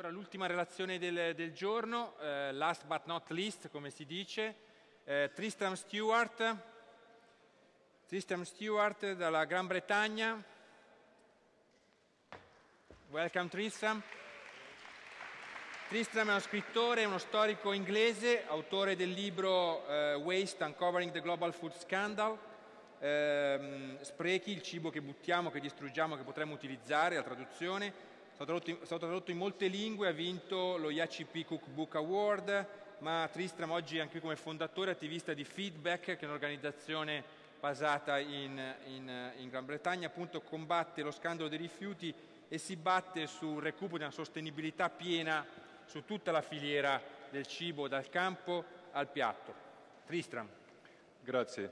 Allora, l'ultima relazione del, del giorno, eh, last but not least, come si dice, eh, Tristram Stewart, Tristram Stewart dalla Gran Bretagna. Welcome Tristram. Tristram è uno scrittore, uno storico inglese, autore del libro eh, Waste Uncovering the Global Food Scandal, ehm, sprechi, il cibo che buttiamo, che distruggiamo, che potremmo utilizzare, la traduzione, è stato tradotto in molte lingue, ha vinto lo IACP Cookbook Award, ma Tristram oggi è anche come fondatore e attivista di Feedback, che è un'organizzazione basata in, in, in, Gran Bretagna, appunto combatte lo scandalo dei rifiuti e si batte sul recupero di una sostenibilità piena su tutta la filiera del cibo, dal campo al piatto. Tristram. Grazie.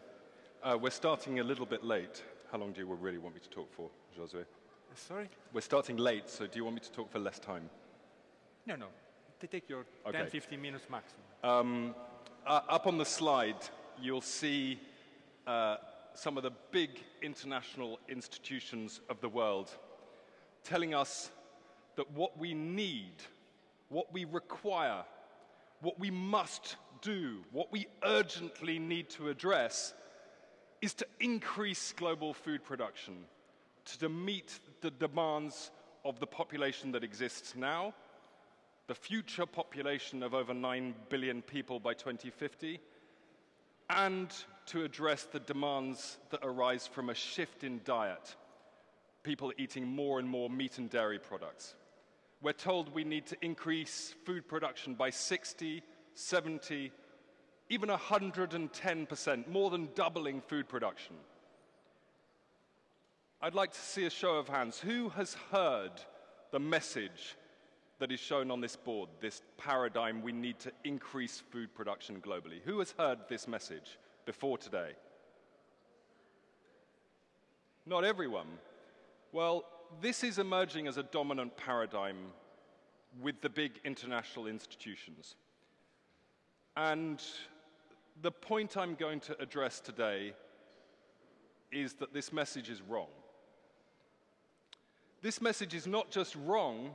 Uh, we're starting a little bit late. How long do you really want me to talk for, Josué? Sorry? We're starting late, so do you want me to talk for less time? No, no. Take your okay. 10, 15 minutes maximum. Um, uh, up on the slide, you'll see uh, some of the big international institutions of the world telling us that what we need, what we require, what we must do, what we urgently need to address is to increase global food production to meet the demands of the population that exists now, the future population of over 9 billion people by 2050, and to address the demands that arise from a shift in diet, people eating more and more meat and dairy products. We're told we need to increase food production by 60, 70, even 110%, more than doubling food production. I'd like to see a show of hands. Who has heard the message that is shown on this board, this paradigm we need to increase food production globally? Who has heard this message before today? Not everyone. Well, this is emerging as a dominant paradigm with the big international institutions. And the point I'm going to address today is that this message is wrong. This message is not just wrong,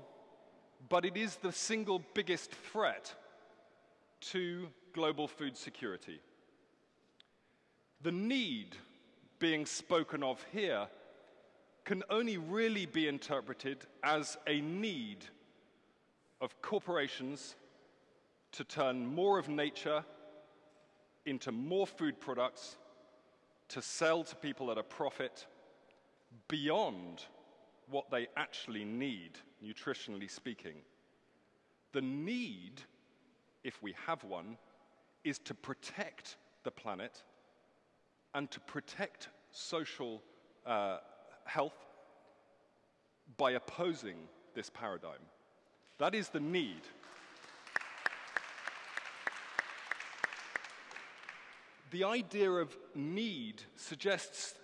but it is the single biggest threat to global food security. The need being spoken of here can only really be interpreted as a need of corporations to turn more of nature into more food products to sell to people at a profit beyond what they actually need, nutritionally speaking. The need, if we have one, is to protect the planet and to protect social uh, health by opposing this paradigm. That is the need. The idea of need suggests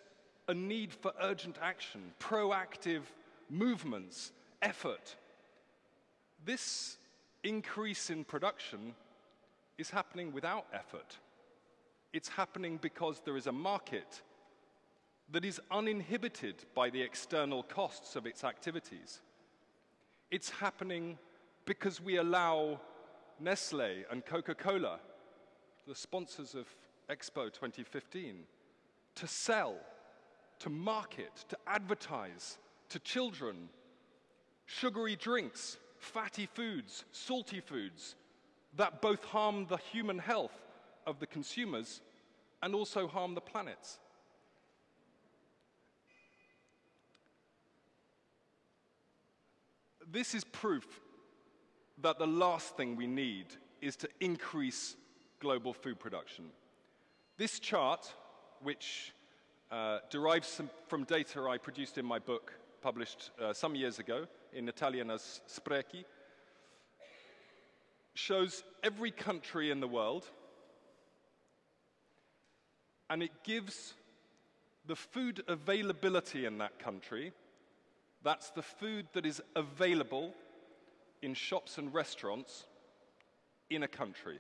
a need for urgent action, proactive movements, effort. This increase in production is happening without effort. It's happening because there is a market that is uninhibited by the external costs of its activities. It's happening because we allow Nestle and Coca Cola, the sponsors of Expo 2015, to sell to market, to advertise to children sugary drinks, fatty foods, salty foods that both harm the human health of the consumers and also harm the planet. This is proof that the last thing we need is to increase global food production. This chart, which uh, derives some, from data I produced in my book, published uh, some years ago in Italian as Sprechi, shows every country in the world, and it gives the food availability in that country. That's the food that is available in shops and restaurants in a country.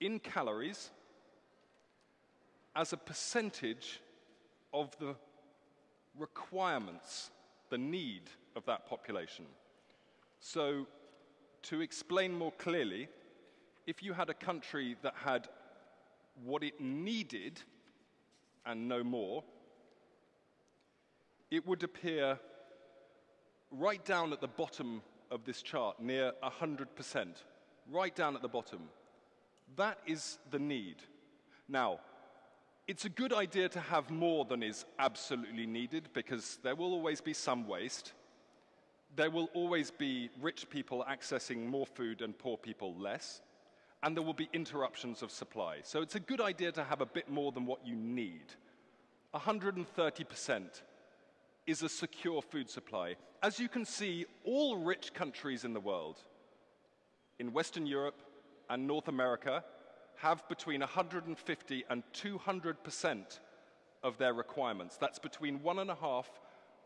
In calories, as a percentage of the requirements, the need of that population. So, to explain more clearly, if you had a country that had what it needed and no more, it would appear right down at the bottom of this chart, near 100%, right down at the bottom. That is the need. Now, it's a good idea to have more than is absolutely needed because there will always be some waste. There will always be rich people accessing more food and poor people less. And there will be interruptions of supply. So it's a good idea to have a bit more than what you need. 130% is a secure food supply. As you can see, all rich countries in the world, in Western Europe and North America, have between 150 and 200% of their requirements. That's between one and a half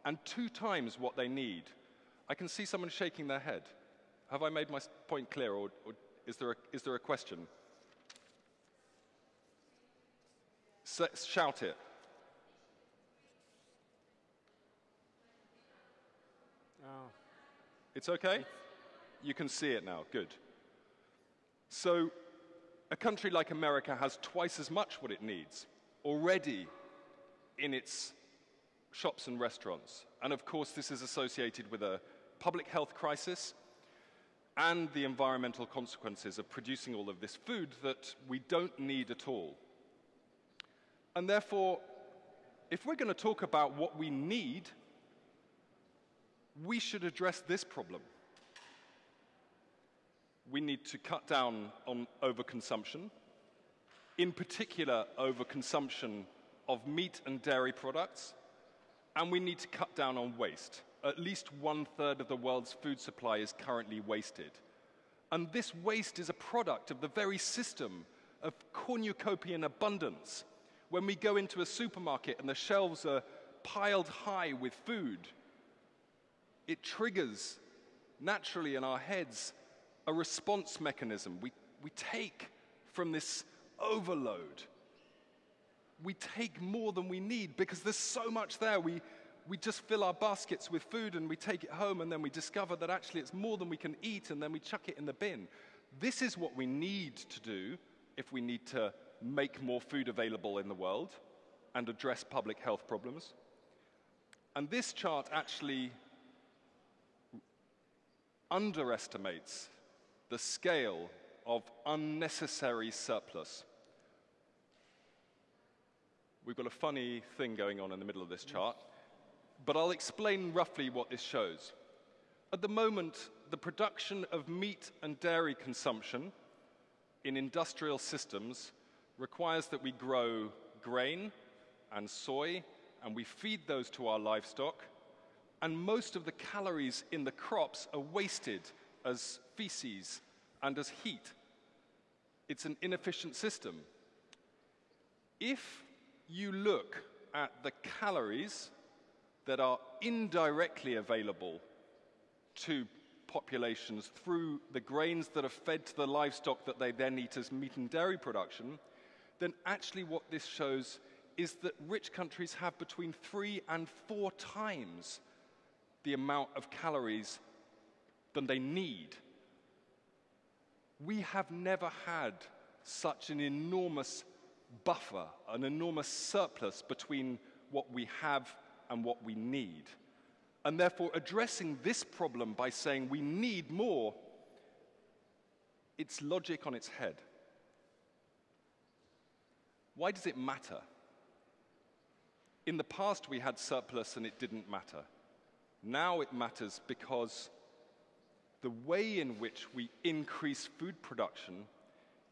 and two times what they need. I can see someone shaking their head. Have I made my point clear, or, or is, there a, is there a question? S shout it. Oh. It's okay? You can see it now. Good. So, a country like America has twice as much what it needs already in its shops and restaurants. And of course, this is associated with a public health crisis and the environmental consequences of producing all of this food that we don't need at all. And therefore, if we're going to talk about what we need, we should address this problem we need to cut down on overconsumption, in particular, overconsumption of meat and dairy products, and we need to cut down on waste. At least one third of the world's food supply is currently wasted. And this waste is a product of the very system of cornucopian abundance. When we go into a supermarket and the shelves are piled high with food, it triggers naturally in our heads a response mechanism. We, we take from this overload. We take more than we need because there's so much there. We, we just fill our baskets with food and we take it home and then we discover that actually it's more than we can eat and then we chuck it in the bin. This is what we need to do if we need to make more food available in the world and address public health problems. And this chart actually underestimates the scale of unnecessary surplus. We've got a funny thing going on in the middle of this chart, but I'll explain roughly what this shows. At the moment, the production of meat and dairy consumption in industrial systems requires that we grow grain and soy, and we feed those to our livestock, and most of the calories in the crops are wasted as feces and as heat. It's an inefficient system. If you look at the calories that are indirectly available to populations through the grains that are fed to the livestock that they then eat as meat and dairy production, then actually what this shows is that rich countries have between three and four times the amount of calories than they need we have never had such an enormous buffer, an enormous surplus between what we have and what we need. And therefore, addressing this problem by saying we need more, it's logic on its head. Why does it matter? In the past, we had surplus and it didn't matter. Now it matters because the way in which we increase food production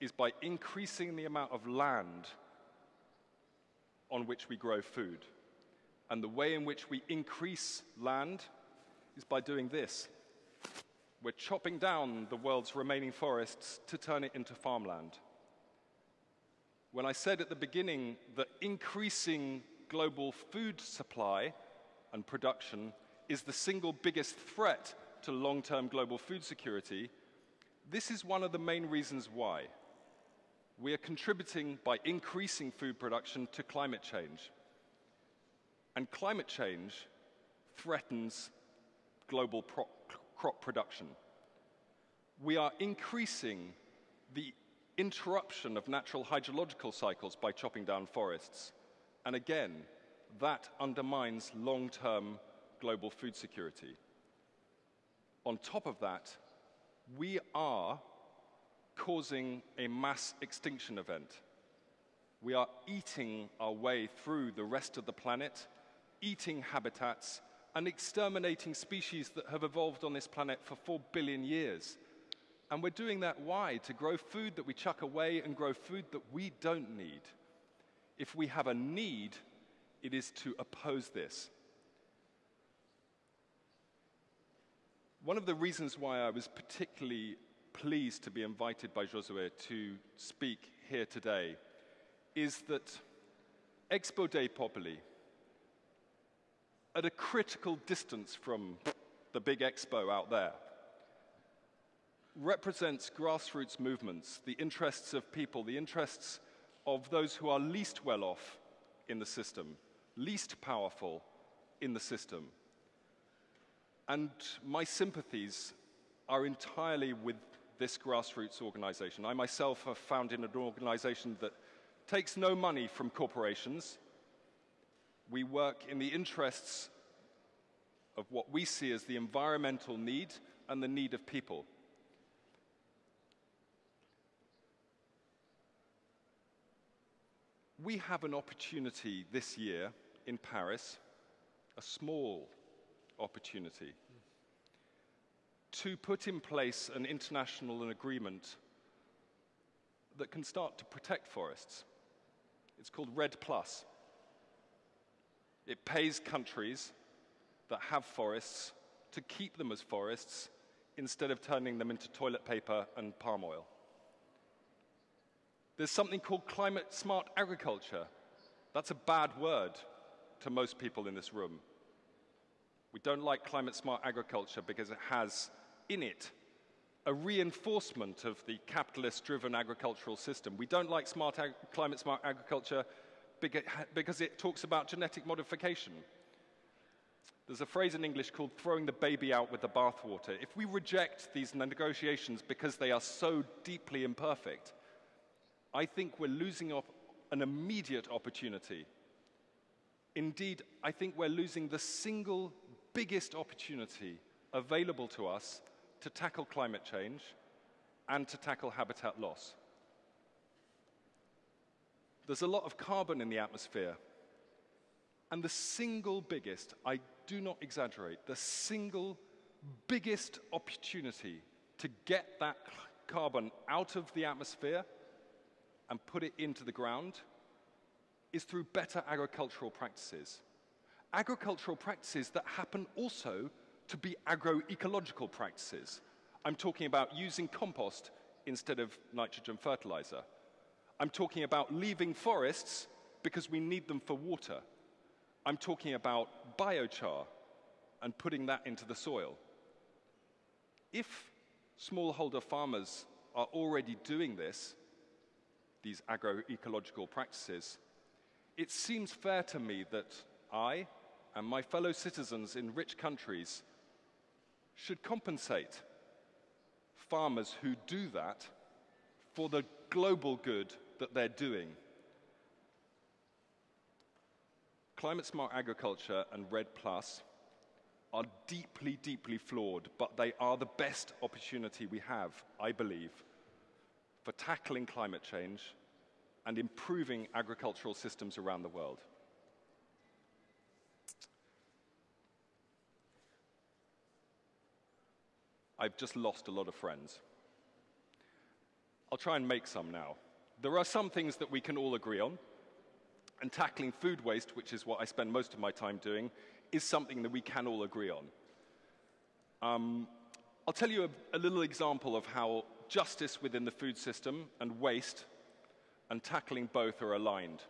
is by increasing the amount of land on which we grow food. And the way in which we increase land is by doing this. We're chopping down the world's remaining forests to turn it into farmland. When I said at the beginning that increasing global food supply and production is the single biggest threat to long term global food security, this is one of the main reasons why. We are contributing by increasing food production to climate change. And climate change threatens global crop production. We are increasing the interruption of natural hydrological cycles by chopping down forests. And again, that undermines long term global food security. On top of that, we are causing a mass extinction event. We are eating our way through the rest of the planet, eating habitats, and exterminating species that have evolved on this planet for four billion years. And we're doing that why? To grow food that we chuck away and grow food that we don't need. If we have a need, it is to oppose this. One of the reasons why I was particularly pleased to be invited by Josue to speak here today is that Expo Dei Popoli, at a critical distance from the big expo out there, represents grassroots movements, the interests of people, the interests of those who are least well off in the system, least powerful in the system. And my sympathies are entirely with this grassroots organization. I myself have founded an organization that takes no money from corporations. We work in the interests of what we see as the environmental need and the need of people. We have an opportunity this year in Paris, a small opportunity, to put in place an international agreement that can start to protect forests. It's called REDD Plus. It pays countries that have forests to keep them as forests instead of turning them into toilet paper and palm oil. There's something called climate smart agriculture. That's a bad word to most people in this room. We don't like climate smart agriculture because it has in it a reinforcement of the capitalist driven agricultural system. We don't like smart climate smart agriculture because it talks about genetic modification. There's a phrase in English called throwing the baby out with the bathwater. If we reject these negotiations because they are so deeply imperfect, I think we're losing off an immediate opportunity. Indeed, I think we're losing the single biggest opportunity available to us to tackle climate change and to tackle habitat loss. There's a lot of carbon in the atmosphere. And the single biggest, I do not exaggerate, the single biggest opportunity to get that carbon out of the atmosphere and put it into the ground is through better agricultural practices. Agricultural practices that happen also to be agroecological practices. I'm talking about using compost instead of nitrogen fertilizer. I'm talking about leaving forests because we need them for water. I'm talking about biochar and putting that into the soil. If smallholder farmers are already doing this, these agroecological practices, it seems fair to me that I and my fellow citizens in rich countries should compensate farmers who do that for the global good that they're doing. Climate smart agriculture and REDD Plus are deeply, deeply flawed, but they are the best opportunity we have, I believe, for tackling climate change and improving agricultural systems around the world. I've just lost a lot of friends. I'll try and make some now. There are some things that we can all agree on, and tackling food waste, which is what I spend most of my time doing, is something that we can all agree on. Um, I'll tell you a, a little example of how justice within the food system and waste and tackling both are aligned.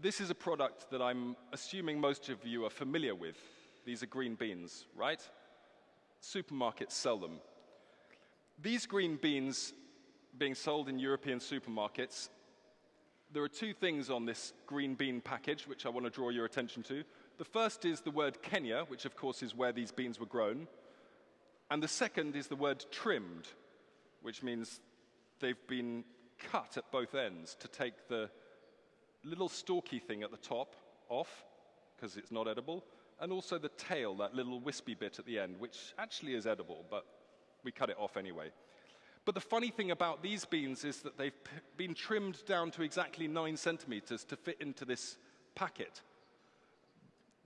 This is a product that I'm assuming most of you are familiar with. These are green beans, right? Supermarkets sell them. These green beans being sold in European supermarkets, there are two things on this green bean package which I want to draw your attention to. The first is the word Kenya, which of course is where these beans were grown. And the second is the word trimmed, which means they've been cut at both ends to take the little stalky thing at the top off, because it's not edible, and also the tail, that little wispy bit at the end, which actually is edible, but we cut it off anyway. But the funny thing about these beans is that they've been trimmed down to exactly nine centimeters to fit into this packet.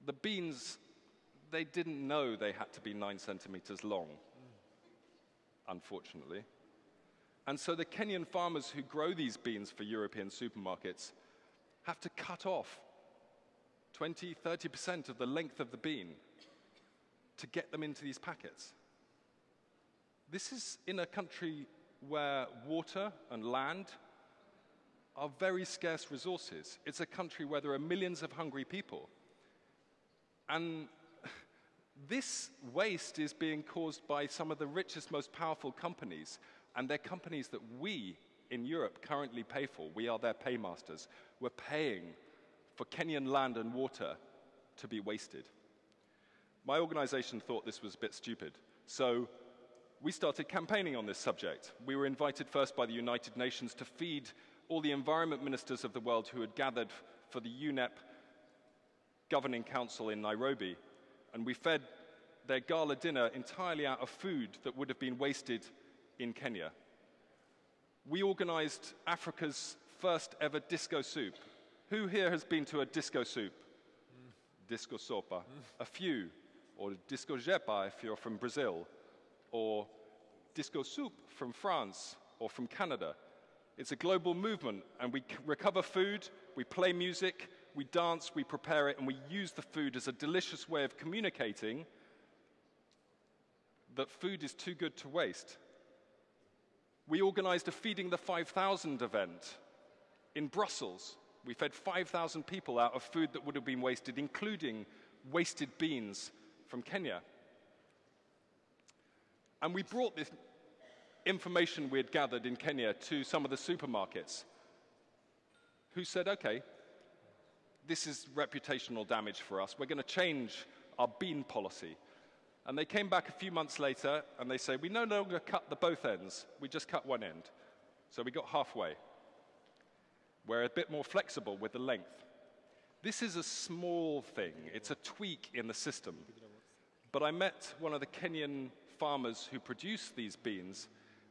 The beans, they didn't know they had to be nine centimeters long, unfortunately. And so the Kenyan farmers who grow these beans for European supermarkets have to cut off 20, 30% of the length of the bean to get them into these packets. This is in a country where water and land are very scarce resources. It's a country where there are millions of hungry people. And this waste is being caused by some of the richest, most powerful companies, and they're companies that we in Europe currently pay for. We are their paymasters. We're paying for Kenyan land and water to be wasted. My organization thought this was a bit stupid, so we started campaigning on this subject. We were invited first by the United Nations to feed all the environment ministers of the world who had gathered for the UNEP Governing Council in Nairobi, and we fed their gala dinner entirely out of food that would have been wasted in Kenya. We organized Africa's first ever disco soup. Who here has been to a disco soup? Mm. Disco sopa. Mm. A few. Or disco Xepa if you're from Brazil or Disco Soup from France or from Canada. It's a global movement, and we recover food, we play music, we dance, we prepare it, and we use the food as a delicious way of communicating that food is too good to waste. We organized a Feeding the 5,000 event in Brussels. We fed 5,000 people out of food that would have been wasted, including wasted beans from Kenya. And we brought this information we had gathered in Kenya to some of the supermarkets who said, okay, this is reputational damage for us. We're going to change our bean policy. And they came back a few months later and they say, we no longer cut the both ends, we just cut one end. So we got halfway. We're a bit more flexible with the length. This is a small thing, it's a tweak in the system. But I met one of the Kenyan farmers who produce these beans,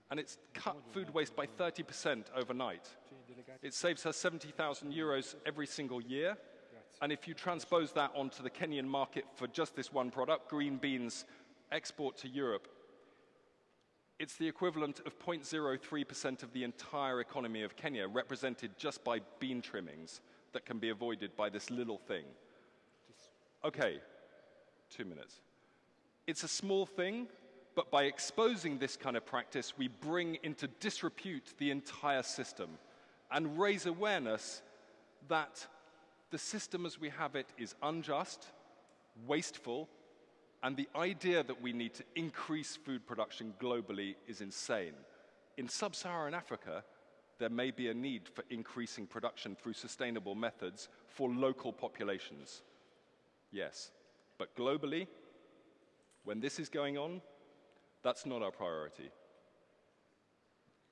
and it's cut food waste by 30% overnight. It saves her 70,000 euros every single year. And if you transpose that onto the Kenyan market for just this one product, green beans export to Europe, it's the equivalent of 0.03% of the entire economy of Kenya, represented just by bean trimmings that can be avoided by this little thing. Okay, two minutes. It's a small thing, but by exposing this kind of practice, we bring into disrepute the entire system and raise awareness that the system as we have it is unjust, wasteful, and the idea that we need to increase food production globally is insane. In sub Saharan Africa, there may be a need for increasing production through sustainable methods for local populations. Yes, but globally, when this is going on, that's not our priority.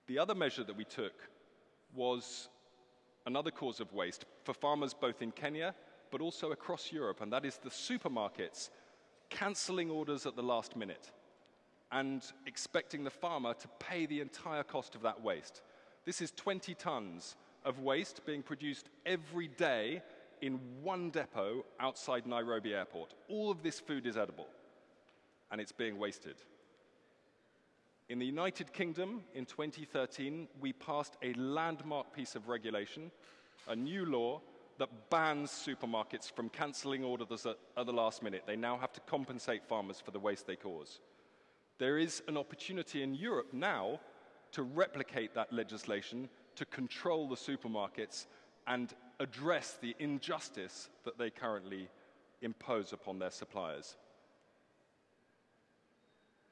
The other measure that we took was another cause of waste for farmers both in Kenya but also across Europe, and that is the supermarkets cancelling orders at the last minute and expecting the farmer to pay the entire cost of that waste. This is 20 tons of waste being produced every day in one depot outside Nairobi airport. All of this food is edible, and it's being wasted. In the United Kingdom, in 2013, we passed a landmark piece of regulation, a new law that bans supermarkets from cancelling orders at, at the last minute. They now have to compensate farmers for the waste they cause. There is an opportunity in Europe now to replicate that legislation to control the supermarkets and address the injustice that they currently impose upon their suppliers.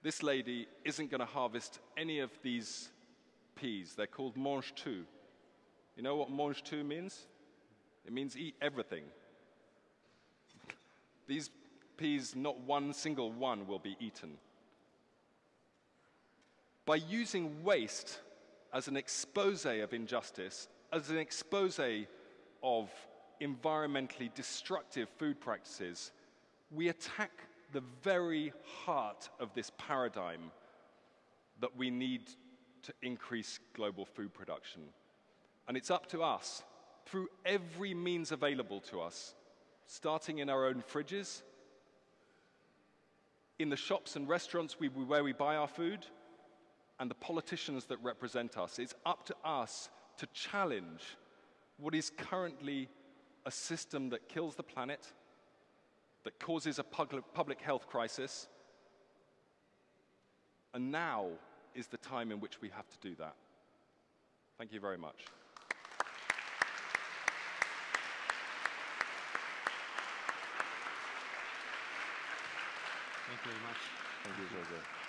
This lady isn't going to harvest any of these peas. They're called mange tout. You know what mange tout means? It means eat everything. These peas, not one single one will be eaten. by using waste as an expose of injustice, as an expose of environmentally destructive food practices, we attack the very heart of this paradigm that we need to increase global food production. And it's up to us, through every means available to us, starting in our own fridges, in the shops and restaurants we, where we buy our food, and the politicians that represent us. It's up to us to challenge what is currently a system that kills the planet, that causes a public health crisis. And now is the time in which we have to do that. Thank you very much. Thank you very much. Thank you, Jose.